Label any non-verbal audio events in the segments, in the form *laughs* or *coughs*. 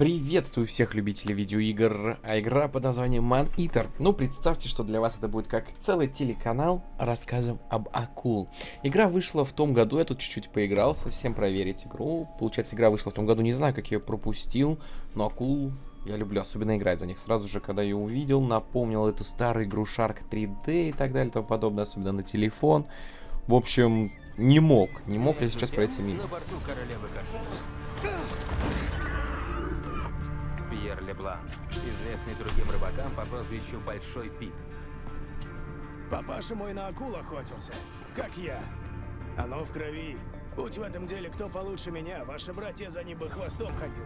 Приветствую всех любителей видеоигр, а игра под названием Man Eater. Ну, представьте, что для вас это будет как целый телеканал рассказом об акул. Игра вышла в том году, я тут чуть-чуть поиграл, совсем проверить игру. Получается, игра вышла в том году, не знаю, как я ее пропустил, но акул я люблю особенно играть за них. Сразу же, когда я увидел, напомнил эту старую игру Shark 3D и так далее и тому подобное, особенно на телефон. В общем, не мог, не мог я сейчас пройти мимо. Леблан, известный другим рыбакам по прозвищу Большой Пит. Папаша мой на акул охотился, как я. Оно в крови. Будь в этом деле кто получше меня, ваши братья за ним бы хвостом ходили.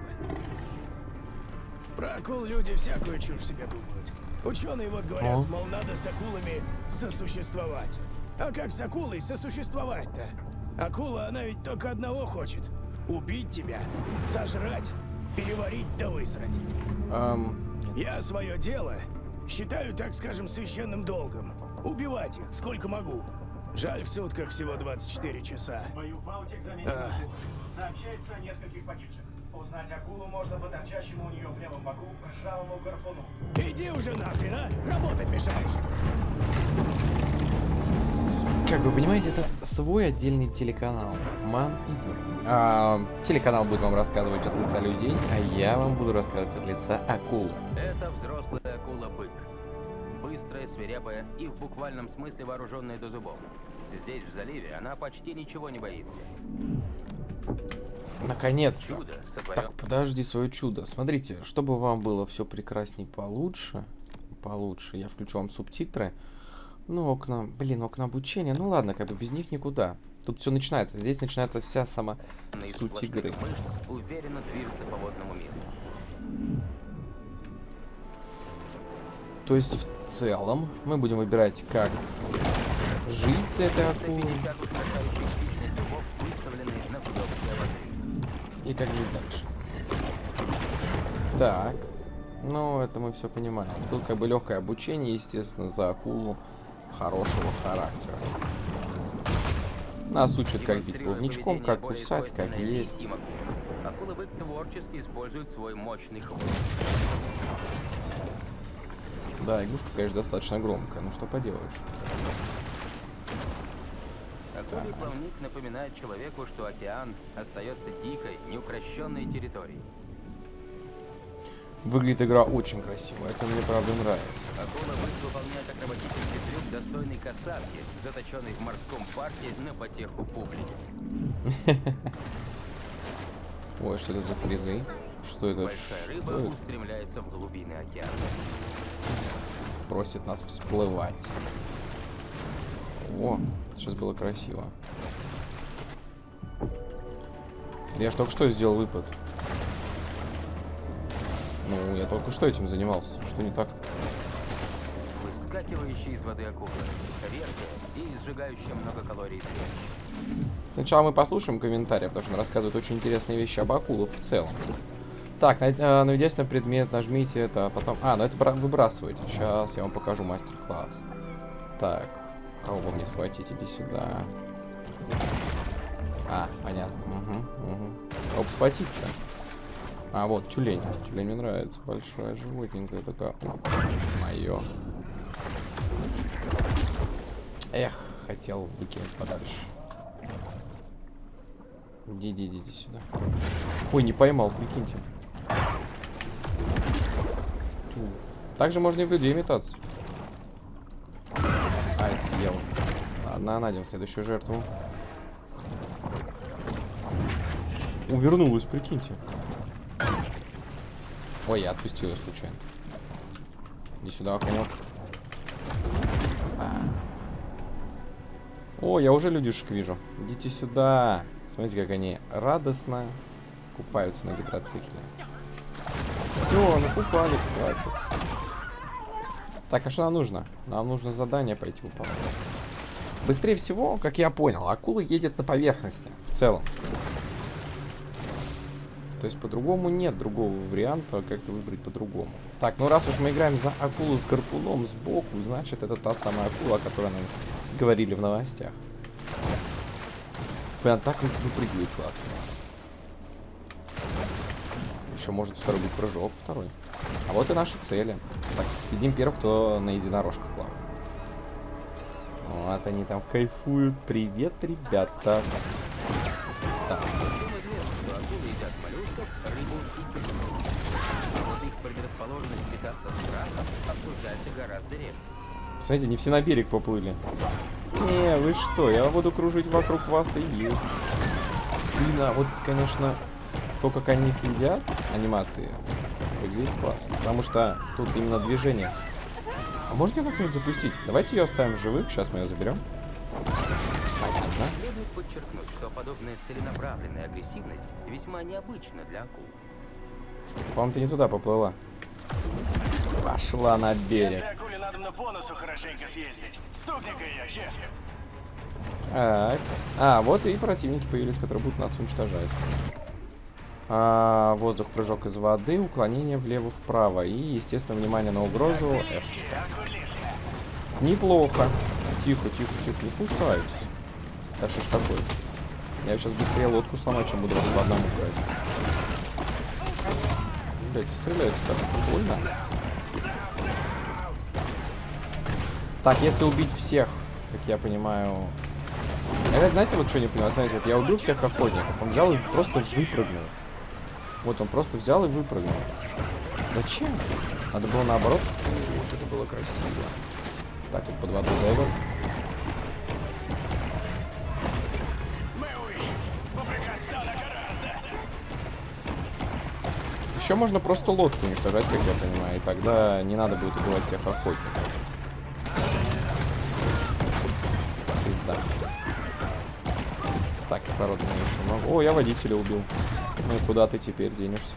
Про акул люди всякую чушь себе думают. Ученые вот говорят, О. мол, надо с акулами сосуществовать. А как с акулой сосуществовать-то? Акула, она ведь только одного хочет. Убить тебя, сожрать, переварить да высрать. Эм, Я свое дело считаю, так скажем, священным долгом. Убивать их, сколько могу. Жаль, в сутках всего 24 часа. Бою Фаутик заметил А. Сообщается о нескольких погибших. Узнать акулу можно по торчащему у нее в левом боку ржавому гарпуну. Иди уже нахрен, а? Работать мешаешь. Как вы понимаете, это свой отдельный телеканал. Man Eater. А, телеканал будет вам рассказывать от лица людей, а я вам буду рассказывать от лица акул. Это взрослая акула-бык. Быстрая, свирепая и в буквальном смысле вооруженная до зубов. Здесь, в заливе, она почти ничего не боится. Наконец-то. Сотворен... Так, подожди свое чудо. Смотрите, чтобы вам было все прекрасней получше, получше, я включу вам субтитры. Ну, окна, блин, окна обучения. Ну ладно, как бы без них никуда. Тут все начинается. Здесь начинается вся сама из суть игры. мышц уверенно движется по водному миру. То есть в целом мы будем выбирать, как жить этой акулой 50 устрашающих хищных зубов выставлены на всеобщее обозрение. и как жить дальше. Так. Ну, это мы все понимаем. Тут как бы легкое обучение, естественно, за акулу хорошего характера. Нас учат, как бить плавничком, как кусать, как есть. творчески использует свой мощный хвост. Да, игрушка, конечно, достаточно громкая, ну что поделаешь. Акулий плавник напоминает человеку, что океан остается дикой, неукрощенной территорией. Выглядит игра очень красиво, это мне правда нравится. Акула-бык выполняет акробатический трюк, достойный касатки, заточенный в морском парке на потеху публики. *laughs* Ой, что это за фризы? Что это? Большая рыба Что это? устремляется в глубины океана. Просит нас всплывать. О, сейчас было красиво. Я ж только что сделал выпад. Ну, я только что этим занимался. Что не так? Выскакивающая из воды акула. Редкая и сжигающая много калорий зрелище. Сначала мы послушаем комментарии, потому что он рассказывает очень интересные вещи об акулах в целом. Так, э, наведясь на предмет, нажмите это, а потом... А, ну это бра- выбрасывайте. Сейчас я вам покажу мастер-класс. Так, кого вы мне схватить? Иди сюда. А, понятно. Угу, угу. Кого схватить-то? А, вот, тюлень. Тюлень мне нравится. Большая, животненькая такая. Мое. Эх, хотел выкинуть подальше. Иди, иди, иди, иди сюда. Ой, не поймал, прикиньте. Тю. Также можно и в людей метаться. Ай, съел. Ладно, найдем следующую жертву. Увернулась, прикиньте. Ой, я отпустил ее случайно. Иди сюда, конек. А. О, я уже людишек вижу. Идите сюда. Смотрите, как они радостно купаются на гидроцикле. Все, накупались, хватит. Так, а что нам нужно? Нам нужно задание пойти выполнять. Быстрее всего, как я понял, акула едет на поверхности в целом. То есть по-другому нет другого варианта, как-то выбрать по-другому. Так, ну раз уж мы играем за акулу с гарпуном сбоку, значит это та самая акула, о которой нам говорили в новостях. Прям так вот выпрыгивает классно. еще может второй быть прыжок второй. А вот и наши цели. Так, сидим первым, кто на единорожках плавает. Вот они там кайфуют. Привет, ребята. Так. Рыбу и тюльпу. А вот их предрасположенность питаться страхом обсуждается гораздо реже. Смотрите, не все на берег поплыли. Не, вы что, я буду кружить вокруг вас и есть. Блин, а вот, конечно, то, как они их едят, анимации, выглядит классно. Потому что тут именно движение. А можно ее как-нибудь запустить? Давайте ее оставим в живых, сейчас мы ее заберем. Следует подчеркнуть, что подобная целенаправленная агрессивность весьма необычна для акул. По-моему, ты не туда поплыла. Пошла на берег. Этой акуле надо на по носу хорошенько съездить. Стукни-ка ее. Так. А, вот и противники появились, которые будут нас уничтожать. А, воздух, прыжок из воды, уклонение влево-вправо. И, естественно, внимание на угрозу. F. Неплохо. Тихо, тихо, тихо, не кусайтесь. Да что ж такое? Я сейчас быстрее лодку сломаю, чем буду вас по одному брать. Блять, стреляют так больно. Так, если убить всех, как я понимаю... Я, знаете, вот что не понимаю? Смотрите, вот я убил всех охотников. Он взял и просто выпрыгнул. Вот он просто взял и выпрыгнул. Зачем? Надо было наоборот. Вот это было красиво. Так, тут под водой дайвер. Еще можно просто лодку уничтожать, как я понимаю, и тогда не надо будет убивать всех охотников. Пизда. Так, кислорода мне еще много. О, я водителя убил. Ну и куда ты теперь денешься?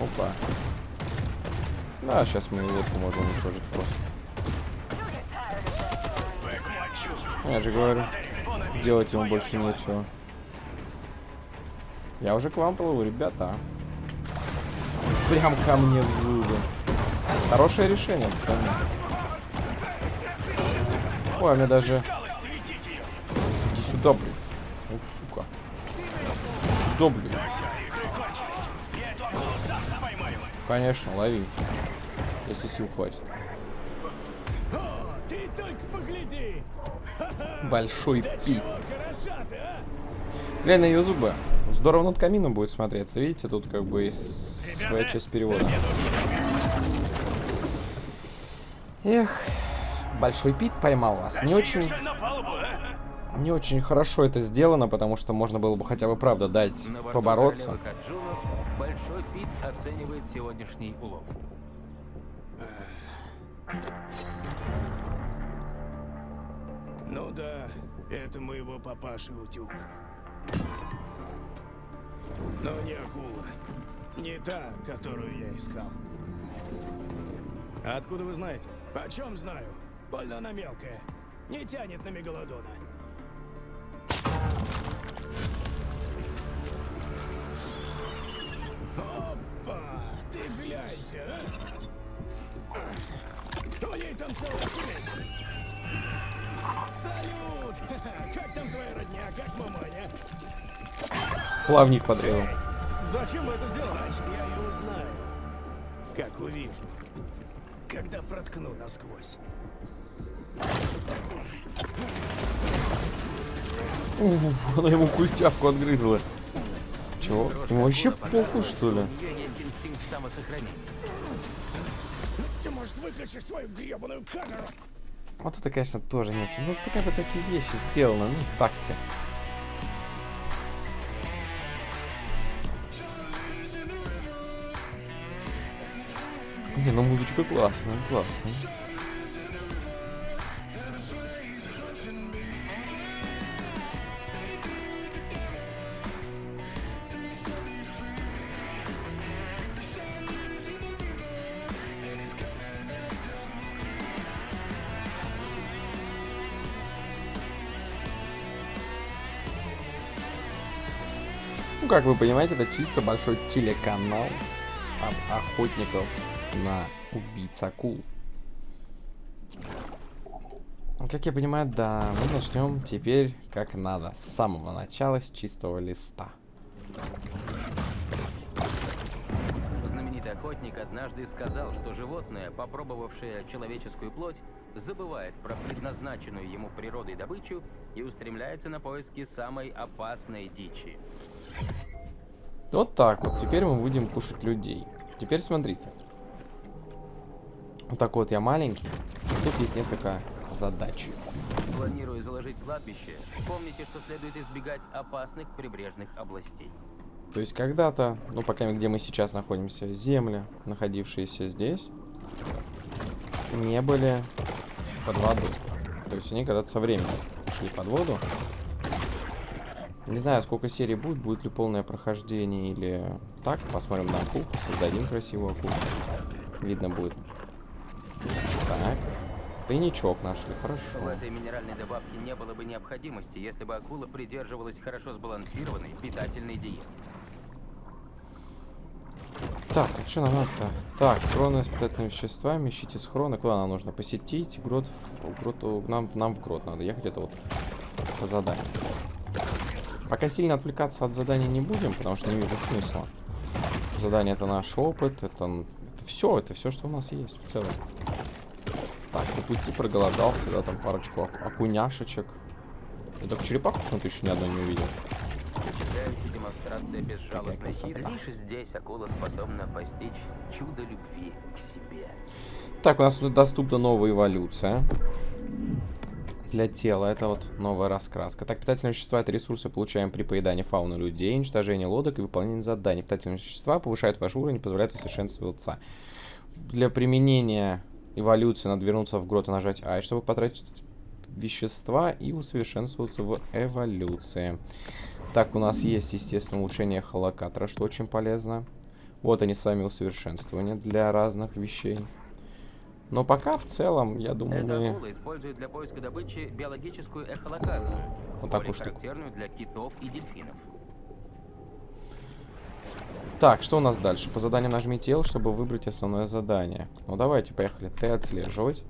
Опа. Да, сейчас мы лодку можем уничтожить просто. Я же говорю, делать ему больше нечего. Я уже к вам плыву, ребята. Прям ко мне в зубы. Хорошее решение, пацаны. Ой, а мне даже... Иди сюда, блин. Ух, сука. Сюда, блин. Конечно, лови. Если сил хватит. Большой пик. Глянь на ее зубы. Здорово над камином будет смотреться. Видите, тут как бы есть своя часть перевода. Эх, большой пит поймал вас. Не очень, палубу, а? не очень хорошо это сделано, потому что можно было бы хотя бы правда дать На побороться. Каджунов Большой Пит оценивает сегодняшний улов. Ну да, это моего папаши утюг. Но не акула. Не та, которую я искал. А откуда вы знаете? Почем знаю? Больно она мелкая. Не тянет на мегалодона. Опа! Ты глянь-ка, а! У ней там целая семейка. Салют! *laughs* Как там твоя родня? Как маманя? Плавник подрезал. Зачем вы это сделали? Значит, я ее узнаю. Как увижу. Когда проткну насквозь. Ух, Она ему культявку отгрызла. Чего? Ему вообще похуй, что ли? У нее есть инстинкт самосохранения. Ты, может, выключишь свою гребаную камеру? Вот это, конечно, тоже нет. Ну, ты как бы такие вещи сделаны, ну, так Не, ну музычка классная, классная. Ну, как вы понимаете, это чисто большой телеканал об охотников на убийц акул. Как я понимаю, да, мы начнем теперь как надо, с самого начала, с чистого листа. Знаменитый охотник однажды сказал, что животное, попробовавшее человеческую плоть, забывает про предназначенную ему природой добычу и устремляется на поиски самой опасной дичи. Вот так вот. Теперь мы будем кушать людей. Теперь смотрите. Вот такой вот я маленький. Тут есть несколько задач. Планируя заложить кладбище, помните, что следует избегать опасных прибрежных областей. То есть когда-то, ну пока где мы сейчас находимся, земли, находившиеся здесь, не были под водой. То есть они когда-то со временем ушли под воду. Не знаю, сколько серий будет, будет ли полное прохождение или так. Посмотрим на акул, создадим красивую акулу. Видно будет. Так. Тайничок нашли, В хорошо. этой минеральной добавке не было бы необходимости, если бы акула придерживалась хорошо сбалансированной питательной диеты. Так, а что нам надо-то? Так, схроны с питательными веществами, ищите схроны. Куда нам нужно? Посетить грот, в- грот нам, нам в грот надо ехать, это вот по заданию. Пока сильно отвлекаться от задания не будем, потому что не вижу смысла. Задание это наш опыт, это, это все, это все, что у нас есть в целом. Так, по пути проголодался, да, там парочку аку- окуняшечек. Я только черепаху почему-то еще ни одной не увидел. Впечатляющая демонстрация безжалостной силы. Лишь здесь акула способна постичь чудо любви к себе. Так, у нас тут доступна новая эволюция. Для тела это вот новая раскраска. Так, питательные вещества это ресурсы, получаем при поедании фауны людей, уничтожении лодок и выполнении заданий. Питательные вещества повышают ваш уровень и позволяют усовершенствоваться. Для применения эволюции надо вернуться в грот и нажать А, чтобы потратить вещества и усовершенствоваться в эволюции. Так, у нас есть, естественно, улучшение холокатора, что очень полезно. Вот они сами усовершенствования для разных вещей. Но пока в целом, я думаю, Эта акула использует для поиска добычи биологическую эхолокацию, Вот такую штуку. характерную для китов и дельфинов. Так, что у нас дальше? По заданию нажмите L, чтобы выбрать основное задание. Ну давайте, поехали. Т отслеживать.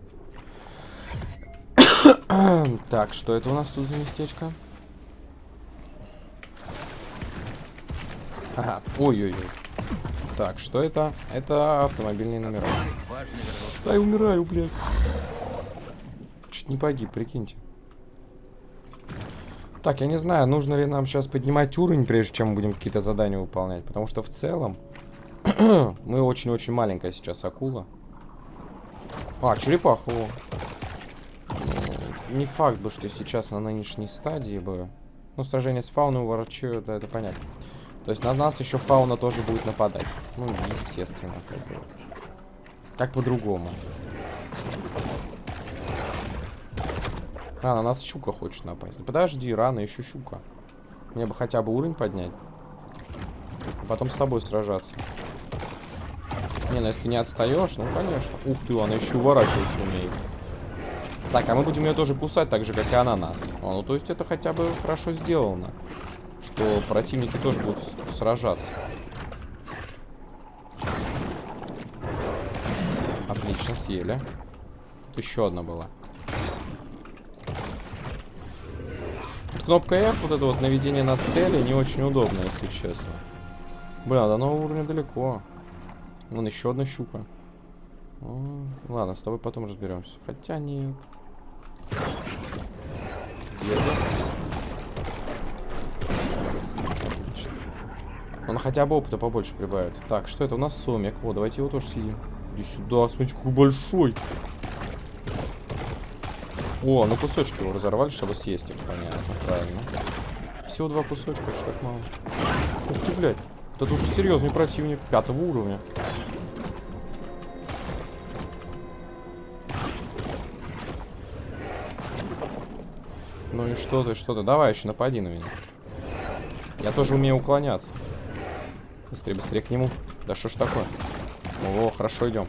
*coughs* так, что это у нас тут за местечко? Ага, ой-ой-ой. Так, что это? Это автомобильные номера. Я умираю, блядь. Чуть не погиб, прикиньте. Так, я не знаю, нужно ли нам сейчас поднимать уровень, прежде чем будем какие-то задания выполнять. Потому что в целом *clears throat* мы очень-очень маленькая сейчас акула. А. Ну, не факт бы, что сейчас на нынешней стадии бы... Ну, сражение с фауной ворочаю, да, это понятно. То есть на нас еще фауна тоже будет нападать. Ну, естественно, как бы. Как по-другому. А, на нас щука хочет напасть. Подожди, рано, еще щука. Мне бы хотя бы уровень поднять. А потом с тобой сражаться. Не, ну если ты не отстаешь, ну конечно. Ух ты, она еще уворачиваться умеет. Так, а мы будем ее тоже кусать, так же, как и она нас. О, ну то есть это хотя бы хорошо сделано. Что противники тоже будут сражаться. Отлично, съели. Тут еще одна была. Вот кнопка F, вот это вот наведение на цели, не очень удобно, если честно. Бля, до нового уровня далеко. Вон еще одна щука. О, ладно, с тобой потом разберемся. Хотя нет. Где. Он хотя бы опыта побольше прибавит. Так, что это? У нас сомик. О, давайте его тоже съедим. Иди сюда, смотрите, какой большой. О, ну кусочки его разорвали, чтобы съесть их, понятно, правильно. Всего два кусочка, что так мало. Ух ты, блядь. Это уже серьезный противник пятого уровня. Ну и что ты, что ты? Давай еще напади на меня. Я тоже умею уклоняться. Быстрее, быстрее к нему. Да что ж такое? О, хорошо идем.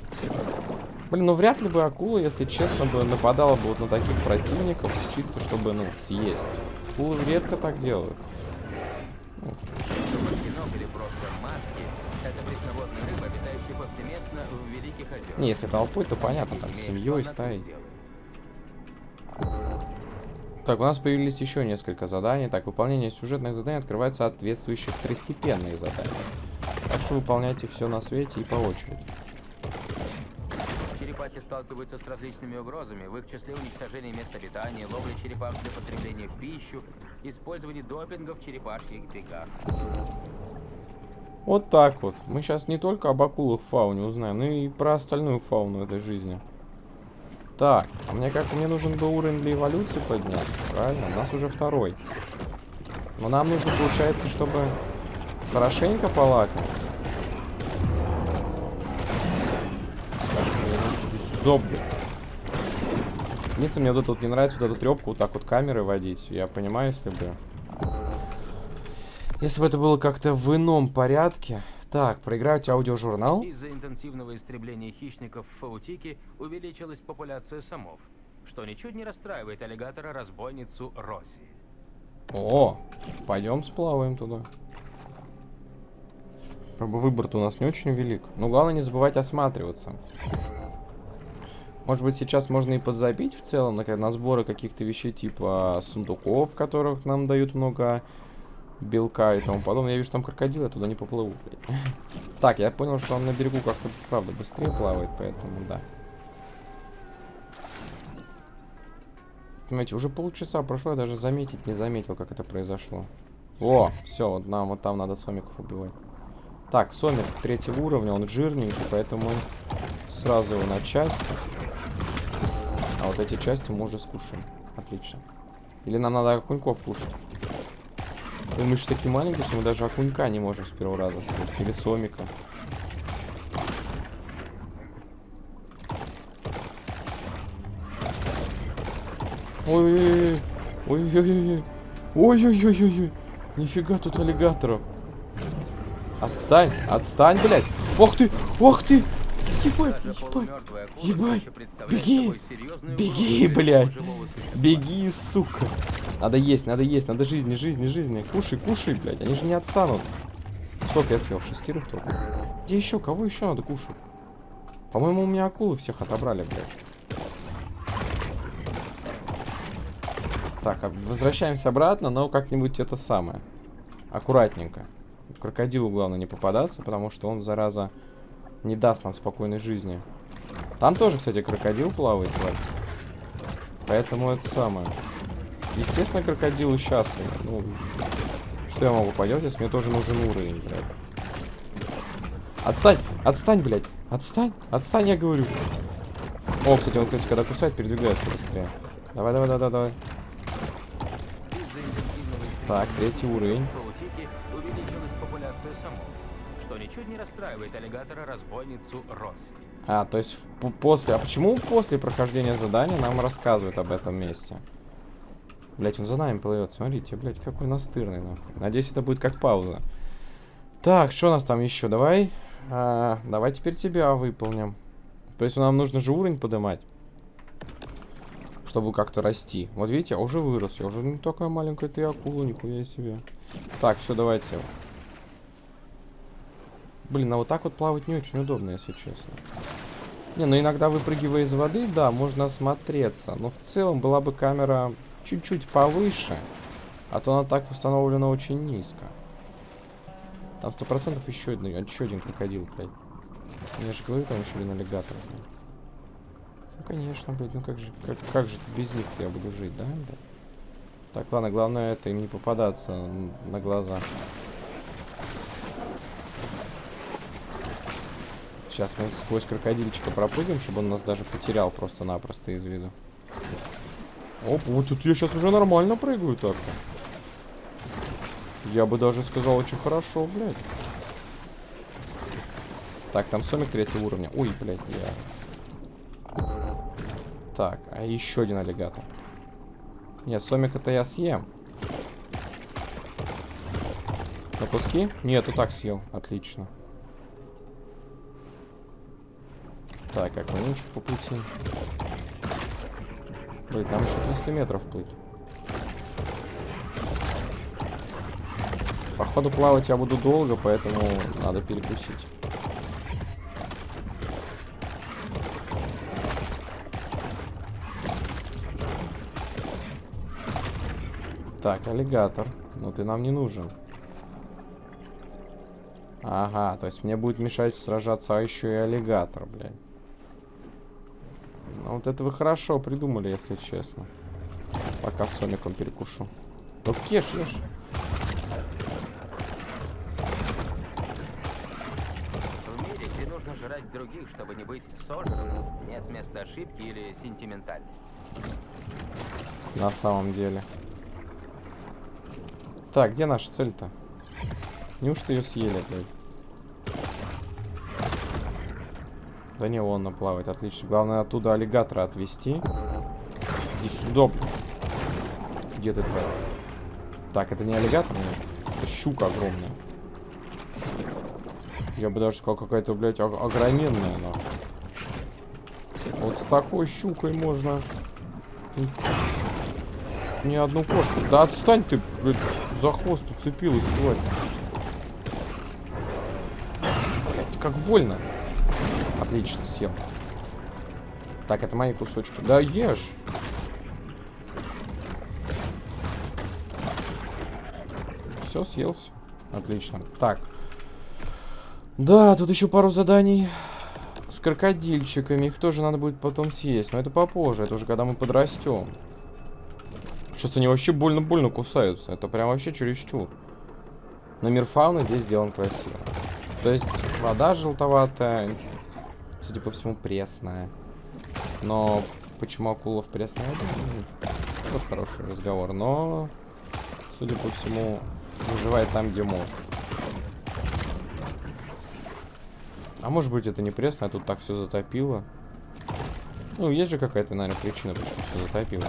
Блин, ну вряд ли бы акула, если честно, бы нападала бы вот на таких противников, чисто чтобы, ну, съесть. Акулы редко так делают. Не, если толпой, то понятно, там, семьей, стаей. Так, у нас появились еще несколько заданий. Так, выполнение сюжетных заданий открывает соответствующие второстепенные задания. Так что выполняйте все на свете и по очереди. Черепахи сталкиваются с различными угрозами, в их числе уничтожение мест обитания, ловля черепах для потребления в пищу, использование допинга в черепашьих бегах. Вот так вот. Мы сейчас не только об акулах фауне узнаем, но и про остальную фауну этой жизни. Так, а мне как мне нужен был уровень для эволюции поднять, правильно? У нас уже второй. Но нам нужно, получается, чтобы хорошенько полакомиться. Блядь. Единственное, мне вот это вот не нравится, вот эту трепку вот так вот камеры водить. Я понимаю, если бы... Если бы это было как-то в ином порядке. Так, проиграть аудиожурнал. Из-за интенсивного истребления хищников в Фаутике увеличилась популяция самов, что ничуть не расстраивает аллигатора-разбойницу Рози. О, пойдем сплаваем туда. Как бы выбор-то у нас не очень велик. Но главное не забывать осматриваться. Может быть, сейчас можно и подзабить в целом на, на сборы каких-то вещей типа сундуков, в которых нам дают много белка и тому подобное. Я вижу, там крокодил, я туда не поплыву, блядь. *laughs* Так, я понял, что он на берегу как-то, правда, быстрее плавает, поэтому да. Понимаете, уже полчаса прошло, я даже заметить не заметил, как это произошло. О, все, нам вот там надо сомиков убивать. Так, сомик третьего уровня, он жирненький, поэтому сразу его на части. А вот эти части мы уже скушаем. Отлично. Или нам надо окуньков кушать. Ну, мы же такие маленькие, что мы даже окунька не можем с первого раза съесть. Или сомика. Ой-ой-ой. Ой-ой-ой. Ой-ой-ой-ой. Нифига тут аллигаторов. Отстань, отстань, блядь. Ох ты, ох ты. Ебать, ебать. ебать, беги, беги, блядь. Беги, сука. Надо есть, надо есть, надо жизни, жизни, жизни. Кушай, кушай, блядь. Они же не отстанут. Сколько я съел? Шестерых только. Где еще? Кого еще надо кушать? По-моему, у меня акулы всех отобрали, блядь. Так, а возвращаемся обратно, но как-нибудь это самое. Аккуратненько. Крокодилу главное не попадаться, потому что он, зараза, не даст нам спокойной жизни. Там тоже, кстати, крокодил плавает, блядь. Поэтому это самое. Естественно, крокодилы счастливы. Ну, что я могу поделать, если мне тоже нужен уровень, блядь. Отстань! Отстань, блядь! Отстань! Отстань, я говорю! О, кстати, он, кстати, когда кусает, передвигается быстрее. Давай, давай, давай, давай. Так, третий уровень. Ничуть не расстраивает аллигатора-разбойницу Рози. А, то есть после... А почему после прохождения задания нам рассказывают об этом месте? Блять, он за нами плывет. Смотрите, блять, какой настырный, нахуй. Надеюсь, это будет как пауза. Так, что у нас там еще? Давай. а, давай теперь тебя выполним. То есть нам нужно же уровень поднимать. Чтобы как-то расти. Вот видите, я уже вырос. Я уже не такая маленькая ты акула, нихуя себе. Так, все, давайте. Блин, а вот так вот плавать не очень удобно, если честно. Не, ну иногда выпрыгивая из воды, да, можно осмотреться. Но в целом была бы камера чуть-чуть повыше. А то она так установлена очень низко. Там сто процентов еще один, еще один крокодил, блядь. Я же говорю, там еще один аллигатор, блядь. Ну конечно, блядь, ну как же, как, как же без них я буду жить, да, блядь? Так, ладно, главное это им не попадаться на глаза. Сейчас мы сквозь крокодильчика пропрыгнем, чтобы он нас даже потерял просто-напросто из виду. Оп, вот тут я сейчас уже нормально прыгаю так-то. Я бы даже сказал очень хорошо, блядь. Так, там сомик третьего уровня. Ой, блядь, я... Так, а еще один аллигатор. Нет, сомик это я съем. На куски? Нет, и так съел. Отлично. Так, как чуть по пути. Блин, нам еще 300 метров плыть. Походу плавать я буду долго, поэтому надо перекусить. Так, аллигатор. Ну ты нам не нужен. Ага, то есть мне будет мешать сражаться, а еще и аллигатор, блядь. Ну вот это вы хорошо придумали, если честно. Пока с Соником перекушу. Ну ешь, ешь. В мире, где нужно жрать других, чтобы не быть сожранным, нет места ошибки или сентиментальности. На самом деле. Так, где наша цель-то? Неужто ее съели, блядь? Да не, вон она плавает, отлично. Главное оттуда аллигатора отвести. Иди сюда. Где ты твоя? Так, это не аллигатор, нет? Это щука огромная. Я бы даже сказал, какая-то, блядь, ог- огроменная, нахуй. Вот с такой щукой можно... Ни одну кошку. Да отстань ты, блядь, за хвост уцепилась, тварь. Блядь, как больно. Отлично, съел. Так, это мои кусочки. Да ешь. Все, съел все. Отлично. Так. Да, тут еще пару заданий с крокодильчиками. Их тоже надо будет потом съесть. Но это попозже. Это уже когда мы подрастем. Сейчас они вообще больно-больно кусаются. Это прям вообще чересчур. Но мир фауны здесь сделан красиво. То есть вода желтоватая. Судя по всему, пресная. Но почему акулов пресная? Ну, Тоже хороший разговор. Но, судя по всему, выживает там, где может. А может быть это не пресно, а тут так все затопило. Ну, есть же какая-то, наверное, причина, почему все затопило.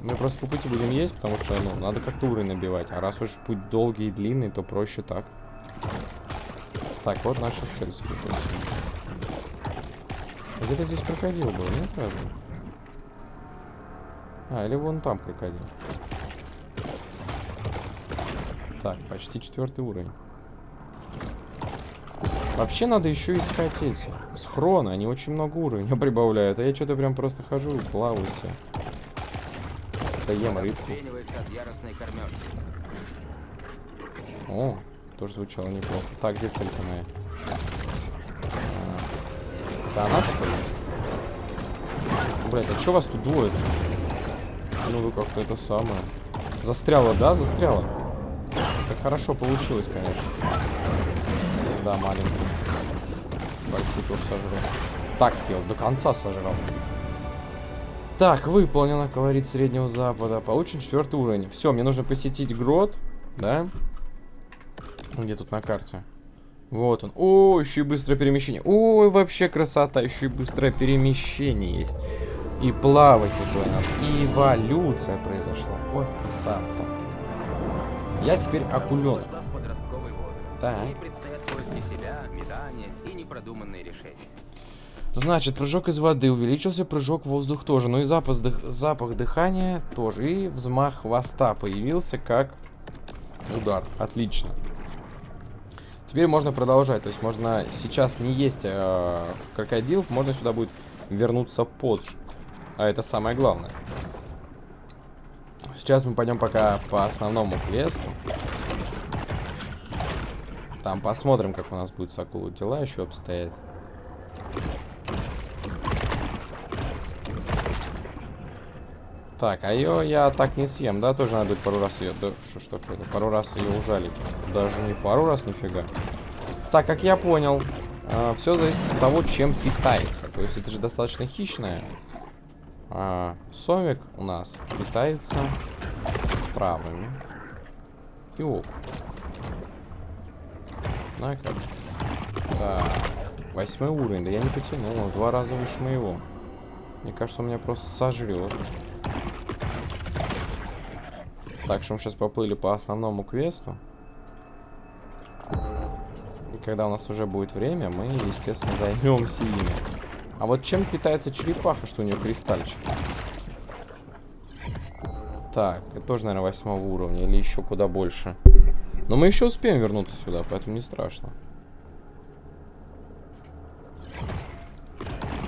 Мы просто по пути будем есть, потому что, ну, надо как-то уровень набивать. А раз уж путь долгий и длинный, то проще так. Так, вот наша цель, всему. А Где-то здесь крокодил был, нет, разве? А, или вон там крокодил. Так, почти четвертый уровень. Вообще надо еще искать эти схроны, они очень много уровня *laughs* прибавляют, а я что-то прям просто хожу и плаваю себе. Да ем рыбку. Вспенивается от яростной кормежки. О, тоже звучало неплохо. Так, где целька моя? А, Это она, что ли? Блять, а что вас тут двое? Ну вы как-то это самое. Застряла, да? Застряла. Так хорошо получилось, конечно. Да, маленький. Большую тоже сожрал. Так съел, до конца сожрал. Так, выполнено, колорит Среднего Запада. Получен четвертый уровень. Все, мне нужно посетить грот, да? Где тут на карте? Вот он. О, еще и быстрое перемещение. Ой, вообще красота. Еще и быстрое перемещение есть. И плавать тут надо. И эволюция произошла. Ой, красота. Я теперь акуленок. Себя, и непродуманные решения. Значит, прыжок из воды увеличился, прыжок в воздух тоже. Ну и запах, дых- запах дыхания тоже. И взмах хвоста появился как удар. Отлично. Теперь можно продолжать. То есть можно сейчас не есть э, крокодилов, можно сюда будет вернуться позже. А это самое главное. Сейчас мы пойдем пока по основному квесту. Там посмотрим, как у нас будет с акулой дела еще обстоят. Так, а ее я так не съем, да? Тоже надо пару раз ее... Да, что ж такое? Пару раз ее ужалить. Даже не пару раз, нифига. Так, как я понял, все зависит от того, чем питается. То есть это же достаточно хищное. А, совик у нас питается травами. И как. Так, восьмой уровень. Да я не потянул, два раза выше моего. Мне кажется, он меня просто сожрет. Так что мы сейчас поплыли по основному квесту. И когда у нас уже будет время, мы, естественно, займемся ими. А вот чем питается черепаха, что у нее кристальчик? Так, это тоже, наверное, восьмого уровня или еще куда больше. Но мы еще успеем вернуться сюда, поэтому не страшно.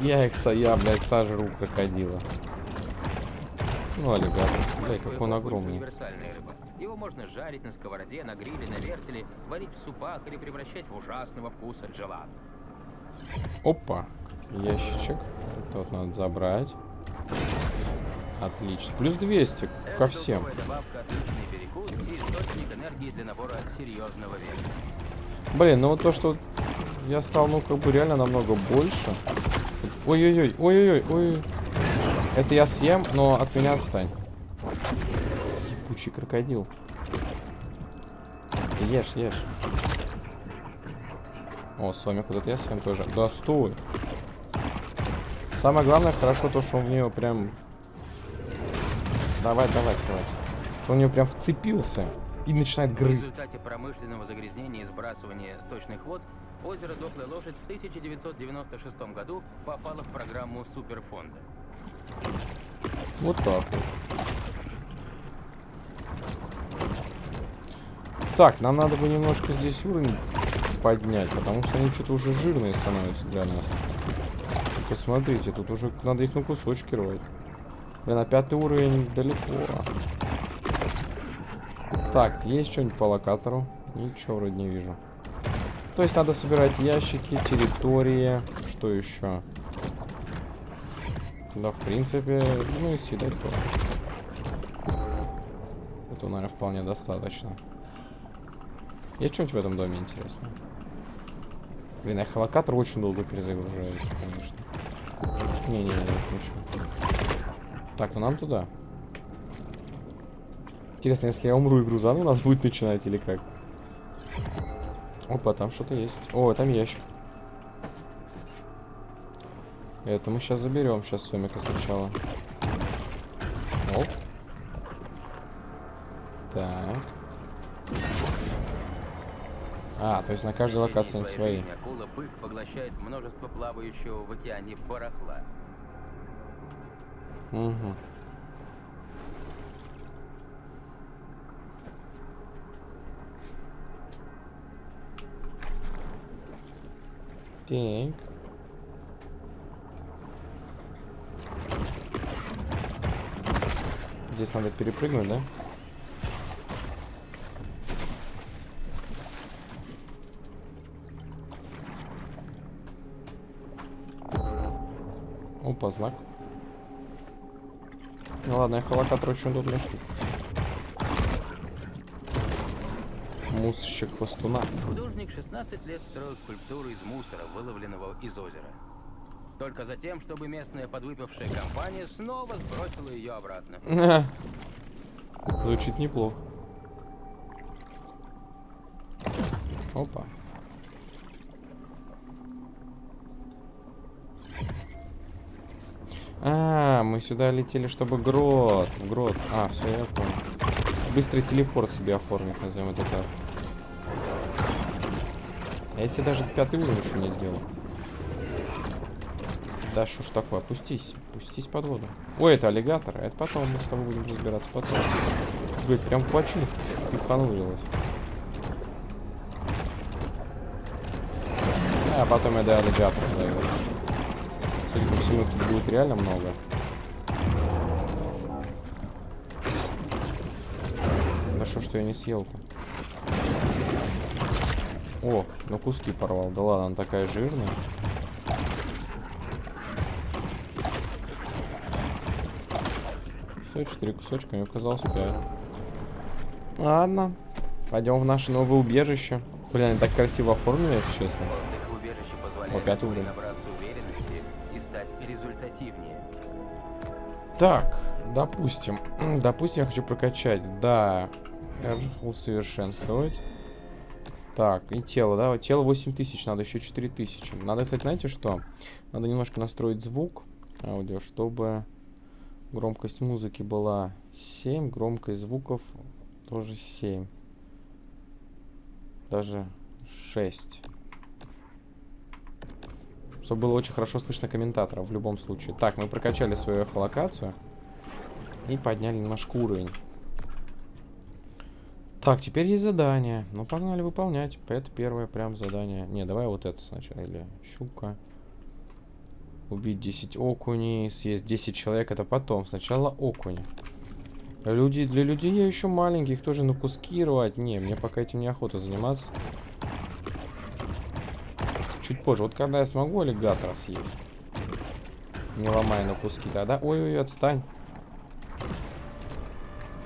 Я их, я, блядь, сожру крокодила. Ну, аллигатор. Дай, Морской как он огромный. универсальная рыба. Его можно жарить на сковороде, на гриле, на вертеле, варить в супах или превращать в ужасного вкуса джелато. Опа. Ящичек. Это вот надо забрать. Отлично. Плюс 200 ко всем. добавка отличный перекус и источник энергии для набора серьезного веса. Блин, ну вот то, что я стал, ну, как бы реально намного больше. Ой-ой-ой, ой-ой-ой, ой. Это я съем, но от меня отстань. Ебучий крокодил. Ешь, ешь. О, Сомик, вот это я съем тоже. Да стой. Самое главное, хорошо то, что он в нее прям... Давай, давай, давай. Что он в нее прям вцепился и начинает В грызть. результате промышленного загрязнения и сбрасывания сточных вод озеро Дохлая Лошадь в 1996 году попало в программу Суперфонда. Вот так вот. Так, нам надо бы немножко здесь уровень поднять, потому что они что-то уже жирные становятся для нас. Посмотрите, тут уже надо их на кусочки рвать. Блин, на пятый уровень далеко. Так, есть что-нибудь по локатору? Ничего вроде не вижу. То есть надо собирать ящики, территории, что еще? Да, в принципе, ну и съедать тоже. Это, наверное, вполне достаточно. Есть что-нибудь в этом доме интересное? Блин, я холокатор очень долго перезагружаюсь, конечно. Не-не-не, ничего. Так, ну нам туда. Интересно, если я умру, игру заново нас будет начинать или как? Опа, там что-то есть. О, там ящик. Это мы сейчас заберем. Сейчас Сомика сначала. Оп. Так. А, то есть на каждой локации они свои. жизни акула-бык поглощает множество плавающего в океане барахла. Угу. Так. Здесь надо перепрыгнуть, да? Опа, знак. Ну ладно, эхолокатор очень удобная штука. Мусорщик хвостуна. Художник 16 лет строил скульптуру из мусора, выловленного из озера. Только затем, чтобы местная подвыпившая компания снова сбросила ее обратно. *laughs* Звучит неплохо. Опа. А, мы сюда летели, чтобы грот. Грот. А, все, я понял. Быстрый телепорт себе оформить, назовем это так. А если даже пятый уровень еще не сделал? Да что ж такое, опустись, опустись под воду. Ой, это аллигатор, это потом мы с тобой будем разбираться потом. Блин, прям плачу, пиханулилось. А потом я до аллигатора дойду. Судя по всему, тут будет реально много. Да что я не съел-то? О, ну куски порвал. Да ладно, она такая жирная. Все, четыре кусочка, мне казалось пять. Ладно. Пойдем в наше новое убежище. Блин, они так красиво оформлены, если честно. Отдых в убежище позволяет акуле уровень. набраться уверенности и стать результативнее. Так, допустим. *clears throat* допустим, я хочу прокачать. Да. R усовершенствовать. Так, и тело, да? Тело 8000, надо еще 4000. Надо, кстати, знаете что? Надо немножко настроить звук аудио, чтобы громкость музыки была 7, громкость звуков тоже 7. Даже 6. Чтобы было очень хорошо слышно комментаторов в любом случае. Так, мы прокачали свою эхолокацию. И подняли немножко уровень. Так, теперь есть задание. Ну, погнали выполнять. Это первое прям задание. Не, давай вот это сначала. Или щука. Убить 10 окуней, съесть 10 человек, это потом. Сначала окуни. Люди, для людей я еще маленький, их тоже на куски рвать. Не, мне пока этим неохота заниматься. Чуть позже. Вот когда я смогу аллигатора съесть. Не ломая на куски тогда. Ой-ой, отстань.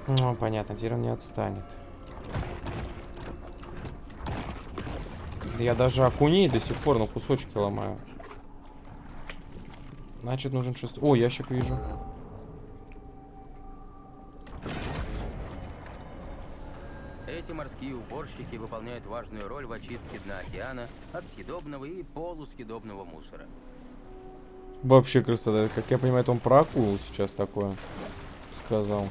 Ну, понятно, теперь он не отстанет. Я даже окуней до сих пор на кусочки ломаю. Значит, нужен шестой. О, ящик вижу. Эти морские уборщики выполняют важную роль в очистке дна океана от съедобного и полусъедобного мусора. Вообще красота. Как я понимаю, это он про акулу сейчас такое сказал.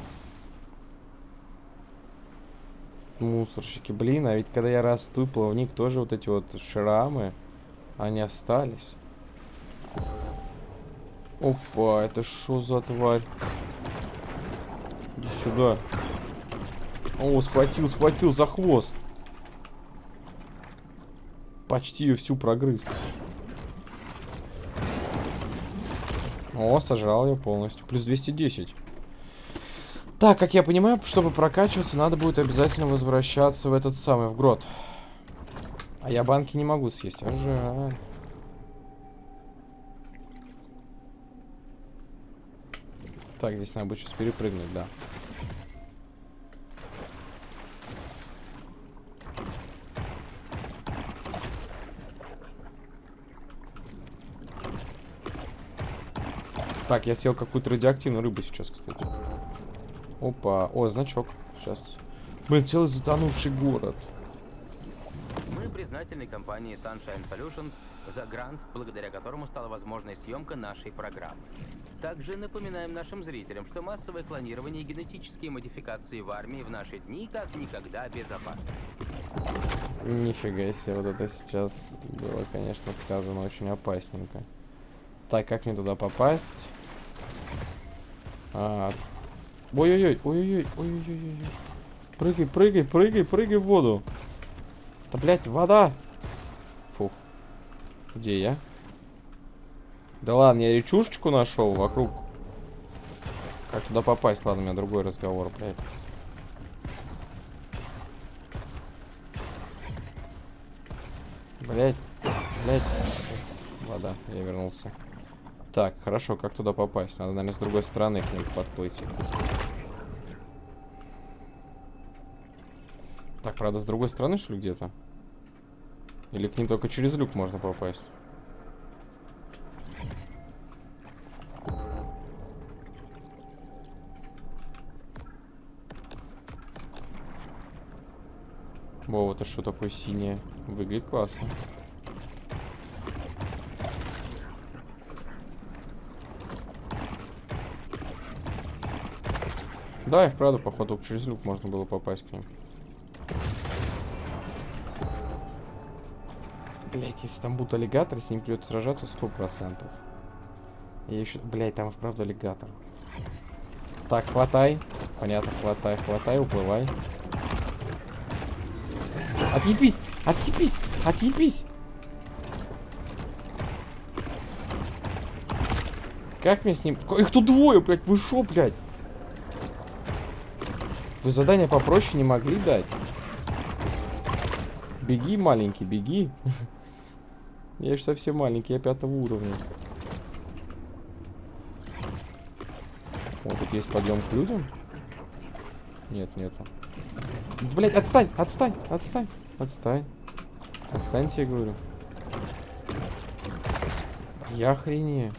Мусорщики. Блин, а ведь когда я расту, плавник тоже вот эти вот шрамы, они остались. Опа, это что за тварь? Иди сюда. О, схватил, схватил за хвост. Почти ее всю прогрыз. О, сожрал ее полностью. Плюс 210. Так, как я понимаю, чтобы прокачиваться, надо будет обязательно возвращаться в этот самый, в грот. А я банки не могу съесть, а жаль. Так, здесь надо будет сейчас перепрыгнуть, да. Так, я съел какую-то радиоактивную рыбу сейчас, кстати. Опа. О, значок. Сейчас. Блин, целый затонувший город. Признательны компании Sunshine Solutions за грант, благодаря которому стала возможной съемка нашей программы. Также напоминаем нашим зрителям, что массовое клонирование и генетические модификации в армии в наши дни как никогда безопасны. Нифига себе, вот это сейчас было, конечно, сказано очень опасненько. Так, как мне туда попасть? А, Ой-ой-ой, ой-ой-ой, ой-ой-ой. Прыгай, прыгай, прыгай, прыгай в воду. Да, блядь, вода. Фух. Где я? Да ладно, я речушечку нашел вокруг. Как туда попасть? Ладно, у меня другой разговор, блядь. Блядь, блядь. Вода, я вернулся. Так, хорошо, как туда попасть? Надо, наверное, с другой стороны к ним подплыть. Так, правда, с другой стороны, что ли, где-то? Или к ним только через люк можно попасть? Во, это что такое синее? Выглядит классно. Да, и вправду, походу, через люк можно было попасть к ним. Блять, если там будут аллигаторы, с ним придется сражаться сто процентов. Я еще... Блять, там вправду аллигатор. Так, хватай. Понятно, хватай, хватай, уплывай. Отъебись! Отъебись! Отъебись! Как мне с ним... Их тут двое, блядь! Вы шо, блядь? Вы задание попроще не могли дать? Беги, маленький, беги. *laughs* Я же совсем маленький, я пятого уровня. Вот тут есть подъем к людям. Нет, нету. Блять, отстань, отстань, отстань, отстань. Отстаньте, я говорю. Я охренею.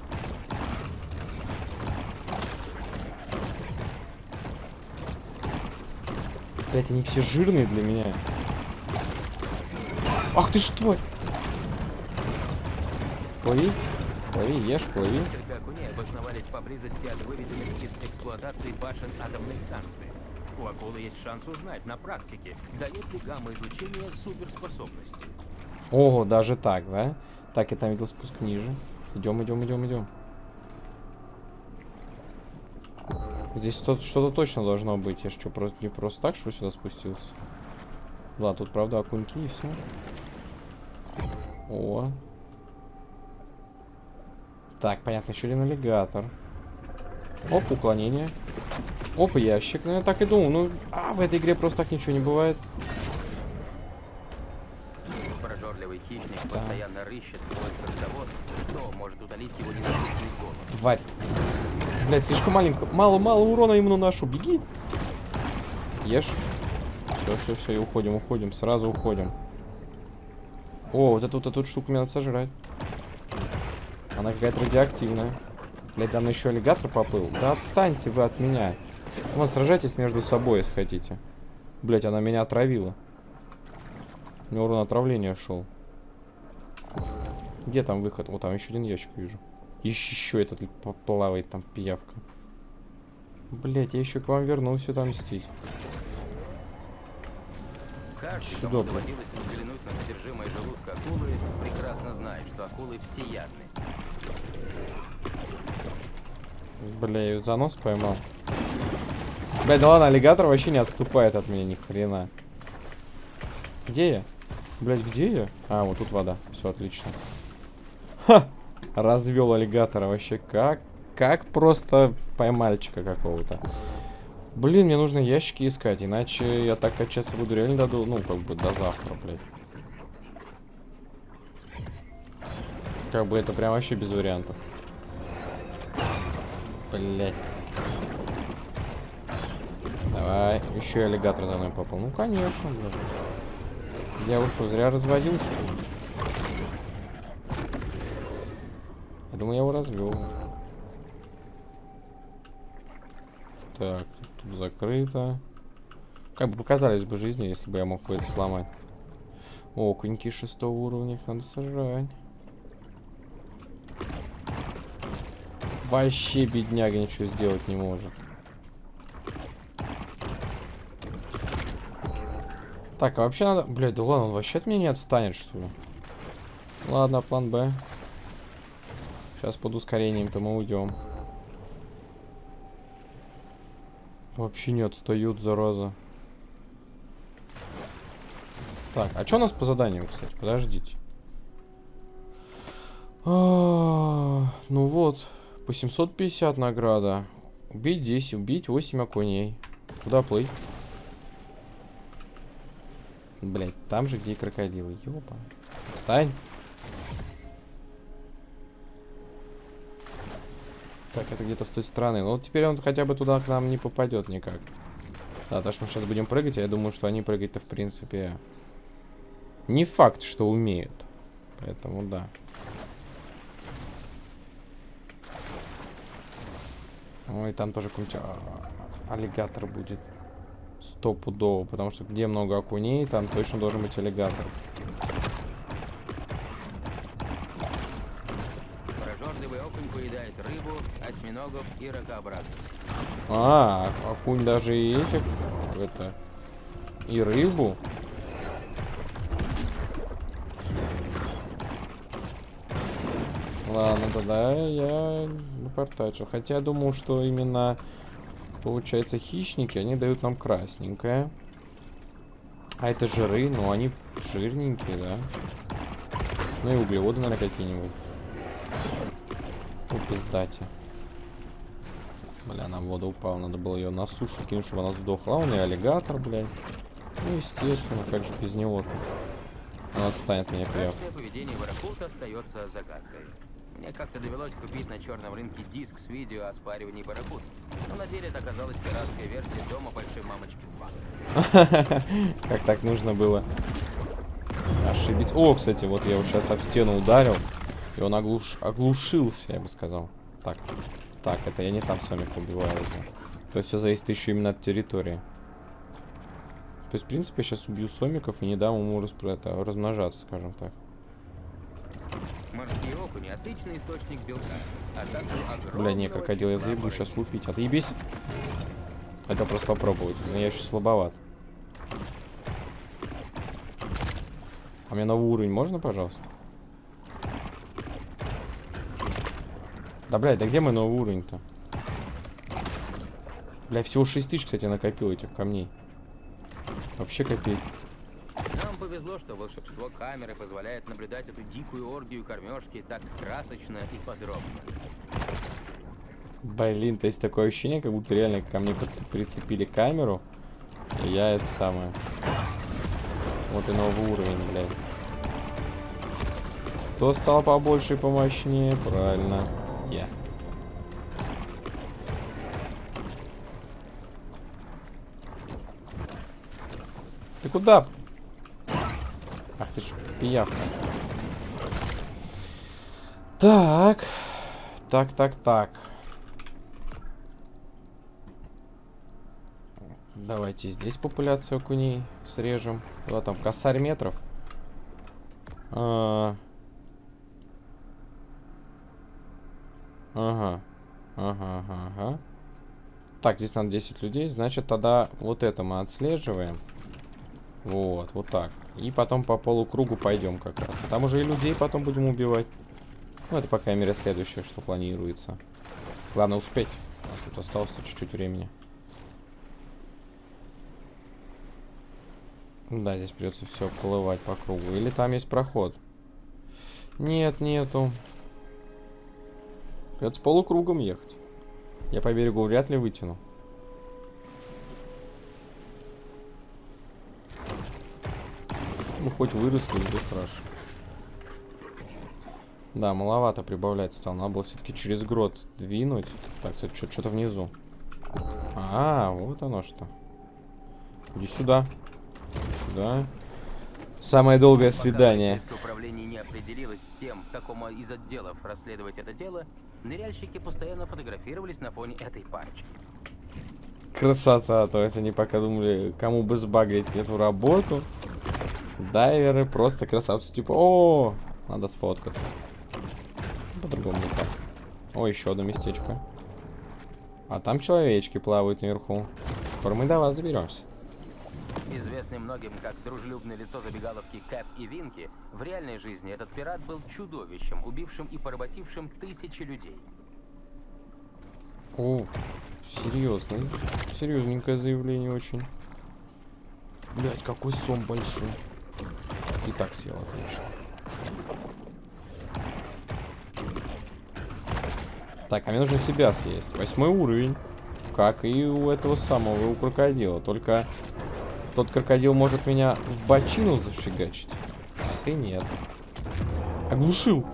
Блять, они все жирные для меня. Ах ты что? Плыви, плыви, ешь, плыви. Несколько окуней обосновались поблизости от выведенных из эксплуатации башен атомной станции. У акулы есть шанс узнать на практике, дает ли гамма-излучение суперспособности. Ого, даже так, да? Так, я там видел спуск ниже. Идем, идем, идем, идем. Здесь что-то точно должно быть. Я что, просто не просто так, что сюда спустился? Ладно, тут правда окуньки и все. О. Так, понятно, еще один аллигатор. Оп, уклонение. Оп, ящик. Ну, я так и думал. Ну, а, в этой игре просто так ничего не бывает. Прожорливый хищник постоянно рыщет в поисках того, что может утолить его ненасытный голод. Тварь. Блять, слишком маленько. Мало-мало урона ему наношу. Беги. Ешь. Все, все, все, и уходим, уходим. Сразу уходим. О, вот эту вот эту штуку мне надо сожрать. Она какая-то радиоактивная. Блять, там еще аллигатор поплыл. Да отстаньте вы от меня. Вот, сражайтесь между собой, если хотите. Блять, она меня отравила. У меня урон отравления шел. Где там выход? Вот там еще один ящик вижу. Еще этот плавает там пиявка. Блять, я еще к вам вернулся там мстить. Каждый, кому блин. доводилось взглянуть на содержимое желудка акулы, прекрасно знает, что акулы всеядны. Бля, я её за нос поймал. Бля, да ладно, аллигатор вообще не отступает от меня ни хрена. Где я? Блять, где я? А, вот тут вода. Все отлично. Ха! Развел аллигатора вообще как? Как просто поймальчика какого-то. Блин, мне нужно ящики искать, иначе я так качаться буду реально до, ну, как бы до завтра, блядь. Как бы это прям вообще без вариантов. Блять. Давай, еще и аллигатор за мной попал. Ну, конечно, блядь. Я что, зря разводил, что ли? Я думаю, я его развел. Так, тут закрыто. Как бы показались бы жизни, если бы я мог бы это сломать. О, коньки шестого уровня, их надо сожрать. Вообще бедняга ничего сделать не может. Так, а вообще надо... Блядь, да ладно, он вообще от меня не отстанет, что ли? Ладно, план Б. Сейчас под ускорением-то мы уйдем. Вообще не отстают, зараза. Так, а что у нас по заданиям, кстати? Подождите. А, ну вот, по 750 награда. Убить 10, убить 8 окуней. Куда плыть? Блять, там же, где и крокодилы. Ёпа. Отстань. Так, это где-то с той стороны. Ну, теперь он хотя бы туда к нам не попадет никак. Да, потому что мы сейчас будем прыгать, а я думаю, что они прыгать-то, в принципе, не факт, что умеют. Поэтому, да. Ой, там тоже какой-нибудь а, аллигатор будет. Стопудово, потому что где много окуней, там точно должен быть аллигатор. Осьминогов и ракообразных. А, окунь даже и этих, это, и рыбу. Ладно, тогда я напортачил. Хотя я думал, что именно, получается, хищники, они дают нам красненькое. А это жиры, ну они жирненькие, да. Ну и углеводы, наверное, какие-нибудь. Ну, пиздате. Бля, она в воду упала, надо было ее на сушу кинуть, чтобы она сдохла. Он и аллигатор, блядь. Ну, естественно, как же без него-то. Он отстанет от меня. Дальнейшее поведение барракуд остается загадкой. Мне как-то довелось купить на черном рынке диск с видео о спаривании барракуд. Но на деле это оказалась пиратская версия дома большой мамочки 2. *laughs* Как так нужно было ошибиться. О, кстати, вот я его сейчас об стену ударил. И он оглуш... оглушился, я бы сказал. Так, так, это я не там сомик убиваю уже. То есть все зависит еще именно от территории. То есть, в принципе, я сейчас убью сомиков и не дам ему распро- это, размножаться, скажем так. Морские окуни – отличный источник белка, а также огромного Бля, не, крокодил, я заебу сейчас лупить. Отъебись. Это просто попробовать. Но я еще слабоват. А мне новый уровень можно, пожалуйста? Да, блядь, да где мой новый уровень-то? Бля, всего 6 тысяч, кстати, накопил этих камней. Вообще копейки. Нам повезло, что волшебство камеры позволяет наблюдать эту дикую оргию кормежки так красочно и подробно. Блин, то есть такое ощущение, как будто реально ко мне прицепили камеру. И я это самое. Вот и новый уровень, блядь. Кто стал побольше и помощнее? Правильно, я. Ты куда? Ах ты ж пиявка. Так. Так, так, так. Давайте здесь популяцию окуней срежем. Вот там, косарь метров. А... Ага. Ага, ага. Так, здесь надо 10 людей. Значит, тогда вот это мы отслеживаем. Вот, вот так. И потом по полукругу пойдем как раз. Там уже и людей потом будем убивать. Ну, это, по крайней мере, следующее, что планируется. Главное успеть. У нас тут осталось чуть-чуть времени. Да, здесь придется все плывать по кругу. Или там есть проход? Нет, нету. Придется полукругом ехать. Я по берегу вряд ли вытяну. Мы хоть выросли, уже хорошо. Да, маловато прибавлять стал. Надо было все-таки через грот двинуть. Так, что-то внизу. А, вот оно что. Иди сюда. Сюда. Самое долгое свидание. Пока управление не определилось с тем, какому из отделов расследовать это дело, ныряльщики постоянно фотографировались на фоне этой парочки. Красота, то есть они пока думали, кому бы сбагрить эту работу. Дайверы просто красавцы, типа, о, надо сфоткаться. По-другому никак. О, еще одно местечко. А там человечки плавают наверху. Скоро мы до вас доберемся. Известный многим как дружелюбное лицо забегаловки Кэп и Винки, в реальной жизни этот пират был чудовищем, убившим и поработившим тысячи людей. О, серьезно. Серьезненькое заявление очень. Блять, какой сон большой. И так съел, отлично. Так, а мне нужно тебя съесть. Восьмой уровень. Как и у этого самого, у крокодила. Только тот крокодил может меня в бочину зафигачить. А ты нет. Оглушил.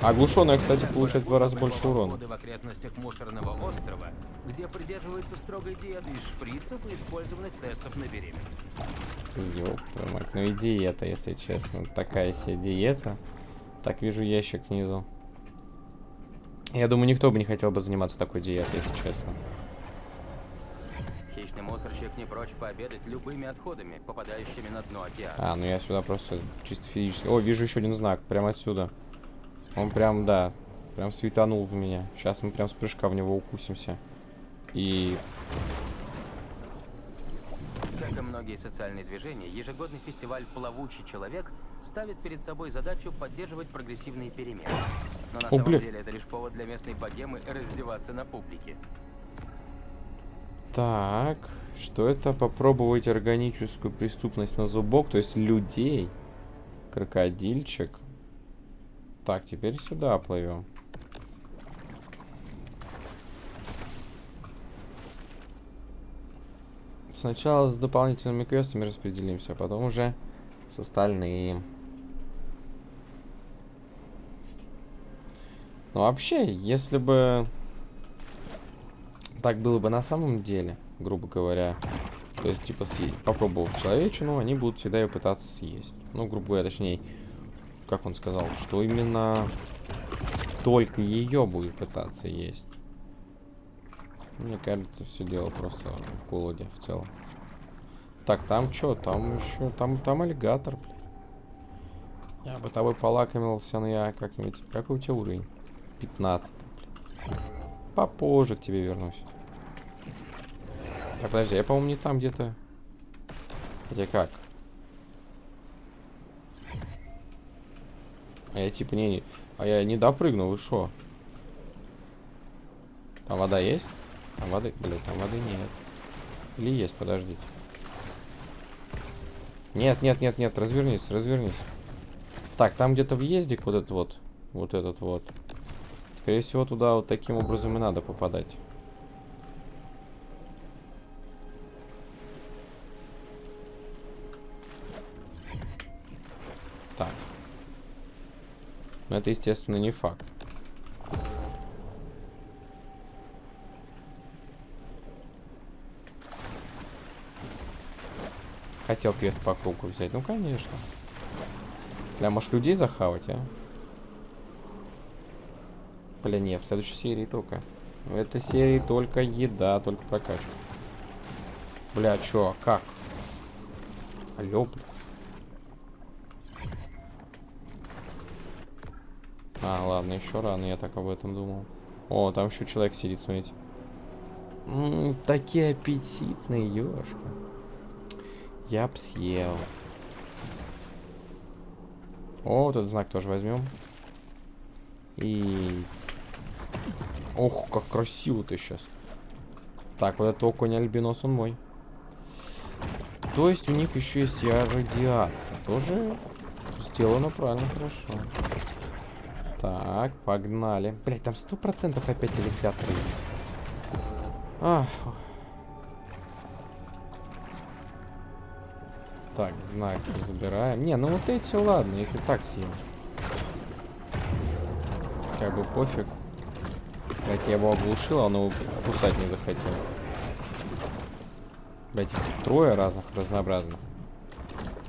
Оглушенная, кстати, получает в два раза больше урона. в окрестностях мусорного острова, где придерживаются строгой диеты из шприцев и использованных тестов на беременность. Ёб твою мать, ну и диета, если честно. Такая себе диета. Так, вижу ящик внизу. Я думаю, никто бы не хотел бы заниматься такой диетой, если честно. Хищный мусорщик не прочь пообедать любыми отходами, попадающими на дно океана. А, ну я сюда просто чисто физически... О, вижу еще один знак, прямо отсюда. Он прям, да, прям светанул в меня. Сейчас мы прям с прыжка в него укусимся. И... Как и многие социальные движения, ежегодный фестиваль «Плавучий человек» ставит перед собой задачу поддерживать прогрессивные перемены. Но на О, самом бля. деле это лишь повод для местной богемы раздеваться на публике. Так, что это? Попробовать органическую преступность на зубок, то есть людей. Крокодильчик. Так, теперь сюда плывем. Сначала с дополнительными квестами распределимся, а потом уже с остальными. Ну вообще, если бы так было бы на самом деле, грубо говоря, то есть, типа, съесть, попробовав человечину, они будут всегда ее пытаться съесть. Ну, грубо говоря, точнее, как он сказал, что именно только ее будет пытаться есть. Мне кажется, все дело просто в голоде в целом. Так, там что? Там еще... Там, там аллигатор, блин. Я бы тобой полакомился, но я как-нибудь... Какой у тебя уровень? 15, блин. Попозже к тебе вернусь. Так, подожди, я, по-моему, не там где-то... Где как? А я типа не... А я не допрыгну, вы шо? Там вода есть? Там воды... Блин, там воды нет. Или есть, подождите. Нет, нет, нет, нет, развернись, развернись. Так, там где-то въездик вот этот вот. Вот этот вот. Скорее всего, туда вот таким образом и надо попадать. Но это, естественно, не факт. Хотел квест по кругу взять. Ну, конечно. Бля, может людей захавать, а? Бля, нет, в следующей серии только. В этой серии только еда, только прокачка. Бля, чё, а как? Алло, бля. А, ладно, еще рано, я так об этом думал. О, там еще человек сидит, смотрите. М -м, такие аппетитные, ёшки. Я б съел. О, вот этот знак тоже возьмем. И... Ох, как красиво ты сейчас. Так, вот это окунь альбинос, он мой. То есть у них еще есть и радиация. Тоже сделано правильно, хорошо. Так, погнали. Блять, там сто процентов опять электаторы. Ах. Так, знак забираем. Не, ну вот эти, ладно, их и так съем. Как бы пофиг. Блять, я его оглушил, а он его кусать не захотел. Блять, трое разных, разнообразных.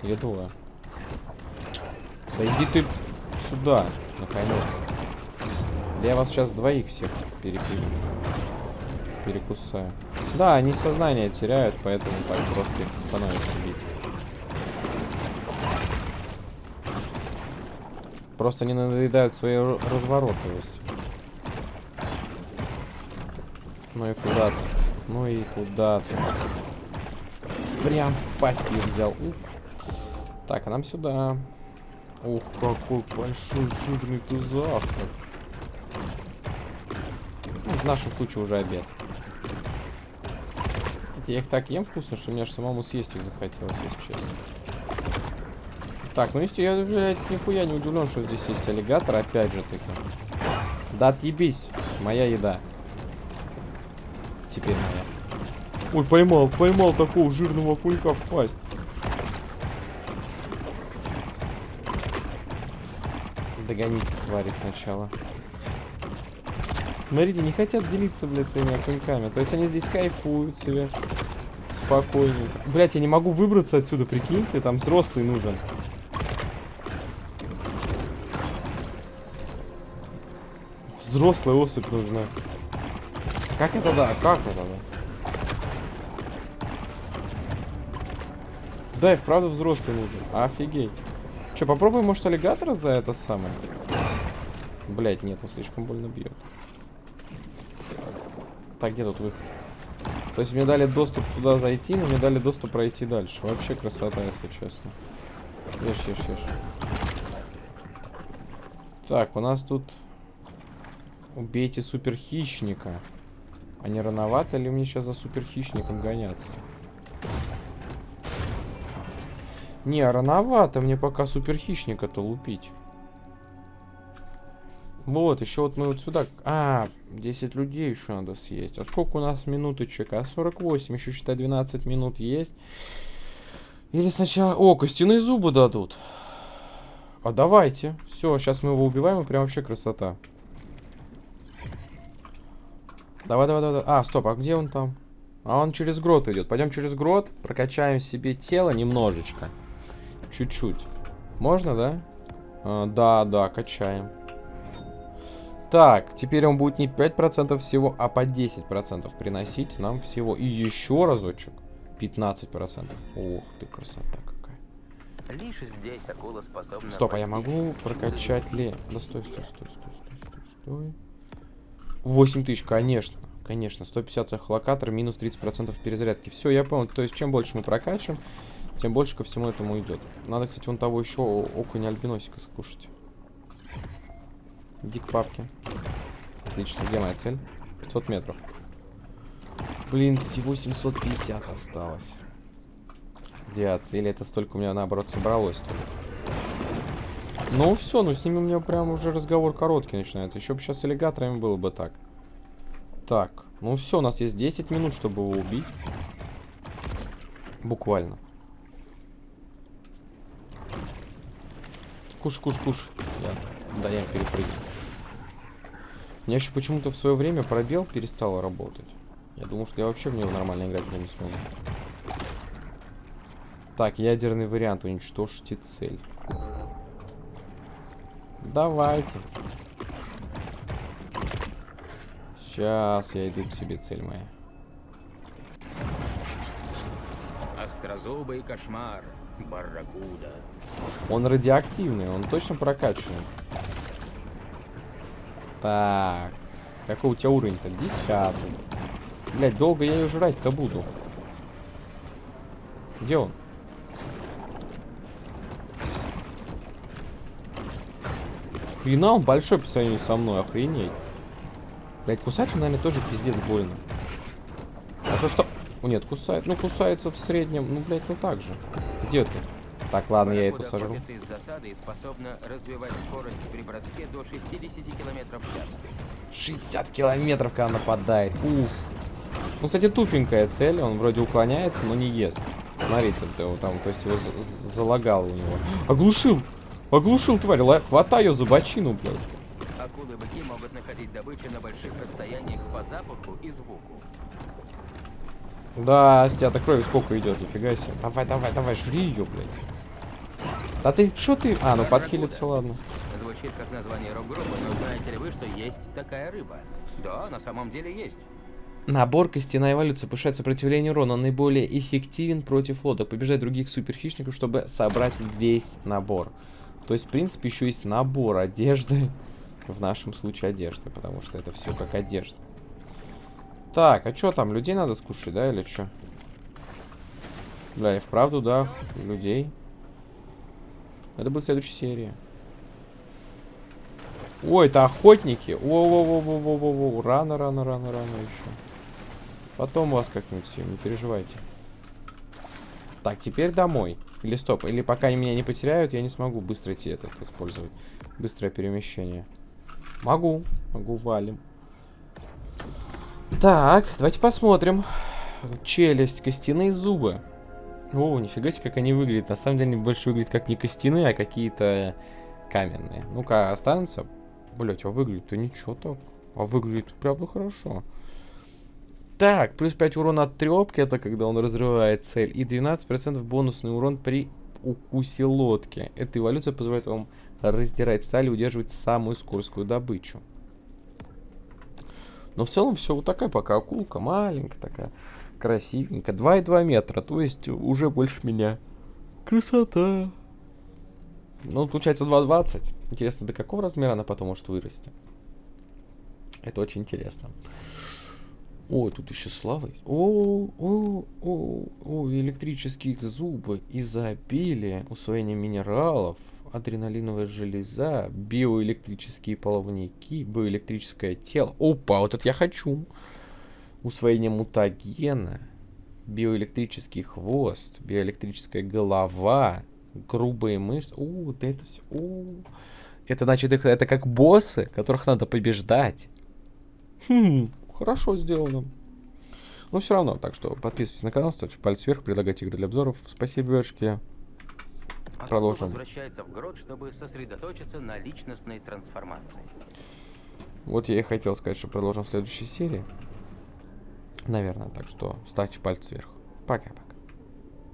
Или двое. Да иди ты сюда, наконец. Да я вас сейчас двоих всех перепилю. Перекусаю. Да, они сознание теряют, поэтому так просто их становится бить. Просто не надоедают своей разворотливостью. Ну и куда ты? Ну и куда ты? Прям в пассив взял. Так, а нам сюда. Ух, какой большой жирный ты завтрак. Ну, в нашу кучу уже обед. Я их так ем вкусно, что мне аж самому съесть их захотелось, если честно. Так, ну если я, блядь, нихуя не удивлен, что здесь есть аллигатор, опять же таки. Да отъебись, моя еда. Теперь моя. Ой, поймал, поймал такого жирного кулька в пасть. Догоните, твари, сначала. Смотрите, не хотят делиться, блядь, своими окуньками. То есть они здесь кайфуют себе. Спокойненько. Блядь, я не могу выбраться отсюда, прикиньте, там взрослый нужен. Взрослая особь нужна. Как это да? Как это да? Да, и вправду взрослый нужен. Офигеть. Че, попробуем, может, аллигатора за это самое? Блять, нет, он слишком больно бьет. Так, где тут выход? То есть мне дали доступ сюда зайти, но мне дали доступ пройти дальше. Вообще красота, если честно. Ешь, ешь, ешь. Так, у нас тут Убейте суперхищника. А не рановато ли мне сейчас за суперхищником гоняться? Не, рановато мне пока суперхищника-то лупить. Вот, еще вот мы вот сюда... А, 10 людей еще надо съесть. А сколько у нас минуточек? А 48, еще считай 12 минут есть. Или сначала... О, костяные зубы дадут. А давайте. Все, сейчас мы его убиваем, и прям вообще красота. Давай, давай, давай. А, стоп, а где он там? А он через грот идет. Пойдем через грот, прокачаем себе тело немножечко. Чуть-чуть. Можно, да? А, да, да, качаем. Так, теперь он будет не 5% всего, а по 10% приносить нам всего. И еще разочек. 15%. Ох ты, красота какая. Лишь здесь акула способна... Стоп, а я могу прокачать ли... Да стой, стой, стой, стой, стой, стой, стой. 8 тысяч, конечно. Конечно, 150 локатор, минус 30% перезарядки. Все, я понял. То есть, чем больше мы прокачиваем, тем больше ко всему этому идет. Надо, кстати, вон того еще окуня альбиносика скушать. Иди к папке. Отлично. Где моя цель? 500 метров. Блин, всего 750 осталось. радиации. Или это столько у меня, наоборот, собралось только. Ну все, ну с ними у меня прям уже разговор короткий начинается. Еще бы сейчас с аллигаторами было бы так. Так, ну все, у нас есть 10 минут, чтобы его убить. Буквально. Куш, куш, куш. Я, да, я перепрыгну. У меня еще почему-то в свое время пробел перестал работать. Я думал, что я вообще в него нормально играть не смогу. Так, ядерный вариант. Уничтожьте цель. Давайте. Сейчас я иду к тебе, цель моя. Острозубый кошмар. Барракуда. Он радиоактивный, он точно прокачанный. Так. Какой у тебя уровень-то? Десятый. Блять, долго я ее жрать-то буду. Где он? Хрена он большой по сравнению со мной, охренеть. Блять, кусать он, наверное, тоже пиздец больно. А то что... Нет, кусает. Ну, кусается в среднем. Ну, блять, ну так же. Где ты? Так, ладно, я эту сожру. из засады способна развивать скорость при броске до 60 км в час. 60 километров, когда нападает. Уф. Ну, кстати, тупенькая цель. Он вроде уклоняется, но не ест. Смотрите, ты его там, то есть его залагал у него. Оглушил! Оглушил, тварь. Хватай ее за бочину, блядь. Акулы-быки могут находить добычу на больших расстояниях по запаху и звуку. Да, с тебя-то крови сколько идет, нифига себе. Давай, давай, давай, жри ее, блядь. Да ты, что ты? А, ну подхилиться, ладно. Звучит как название рок-группы, но знаете ли вы, что есть такая рыба? Да, на самом деле есть. Набор костяная эволюция повышает сопротивление урона. Он наиболее эффективен против лодок. Побеждает других суперхищников, чтобы собрать весь набор. То есть, в принципе, еще есть набор одежды. *laughs* В нашем случае одежды, потому что это все как одежда. Так, а что там? Людей надо скушать, да, или что? Бля, и вправду, да, людей. Это будет следующая серия. Ой, это охотники. О-о-о-о-о-о-о. Рано, рано, рано, рано еще. Потом вас как-нибудь всем, не переживайте. Так, теперь домой. Или стоп, или пока они меня не потеряют, я не смогу быстро идти это использовать. Быстрое перемещение. Могу, могу, валим. Так, давайте посмотрим. Челюсть, костяные зубы. О, нифига себе, как они выглядят. На самом деле, они больше выглядят как не костяные, а какие-то каменные. Ну-ка, останутся. Блять, а выглядит-то ничего так. А выглядит правда хорошо. Так, плюс 5 урона от трепки, это когда он разрывает цель. И 12% бонусный урон при укусе лодки. Эта эволюция позволяет вам раздирать сталь и удерживать самую скользкую добычу. Но в целом все вот такая пока акулка, маленькая такая, красивенькая. 2,2 метра, то есть уже больше меня. Красота. Ну, получается 2,20. Интересно, до какого размера она потом может вырасти? Это очень интересно. О, тут еще славы. О, о, о, о, электрические зубы, изобилие, усвоение минералов, адреналиновая железа, биоэлектрические половники, биоэлектрическое тело. Опа, вот это я хочу. Усвоение мутагена, биоэлектрический хвост, биоэлектрическая голова, грубые мышцы. О, да это все. О, это значит, это как боссы, которых надо побеждать. Хм, хорошо сделано. Но все равно, так что подписывайтесь на канал, ставьте палец вверх, предлагайте игры для обзоров. Спасибо, девушки. Продолжим. возвращается в грот, чтобы сосредоточиться на личностной трансформации. Вот я и хотел сказать, что продолжим в следующей серии. Наверное, так что ставьте пальцы вверх. Пока. -пока.